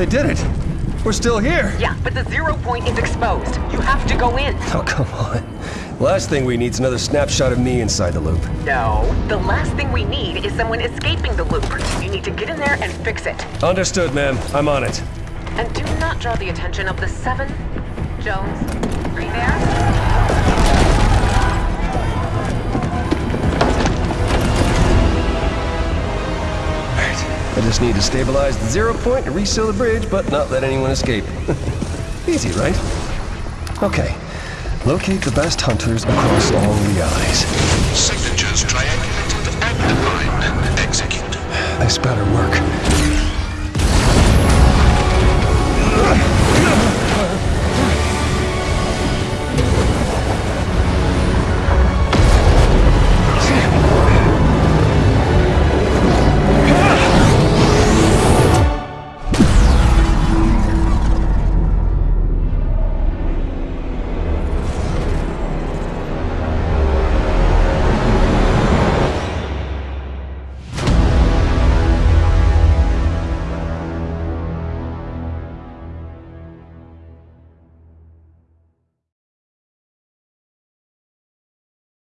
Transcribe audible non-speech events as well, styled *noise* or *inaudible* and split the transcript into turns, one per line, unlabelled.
They did it. We're still here.
Yeah, but the zero point is exposed. You have to go in.
Oh, come on. Last thing we need is another snapshot of me inside the loop.
No. The last thing we need is someone escaping the loop. You need to get in there and fix it.
Understood, ma'am. I'm on it.
And do not draw the attention of the seven. Jones, are you there?
I just need to stabilize the zero point and reseal the bridge, but not let anyone escape. *laughs* Easy, right? Okay. Locate the best hunters across all the eyes.
Signatures triangulated and defined. Execute.
This better work.